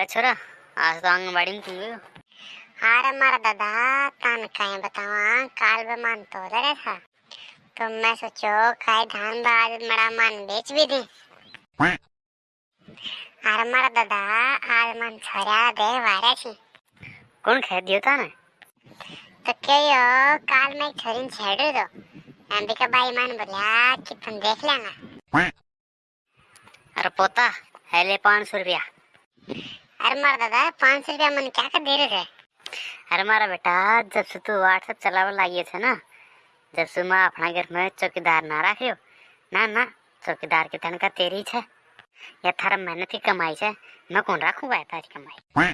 अरे छोरा आज तो आंगनबाड़ी में क्यों गयो अरे मारा दादा तन कहीं बतावा काल बे मन तो लगे था। तो मैं सोचो खाए धान बाद मरा मन बेच भी दी। अरे मारा दादा आज मन छोरा दे वारे छी कौन कह दियो था ने तो कहो काल मैं छोरी छेड़ दो। अंबिका बाई मान बोलिया कि तुम देख लेना। अरे पोता है ले पाँच सौ रुपया। अरे मारा दादा पाँच सौ रुपया मन क्या कर दे रहे थे अरे मारा बेटा जब से तू व्हाट्सएप चलावे लागिए थे ना जब से मैं अपना घर में चौकीदार ना रखियो ना ना चौकीदार की तनखा तेरी छे या थारा मेहनत की कमाई छे मैं कौन रखूँगा तारी कमाई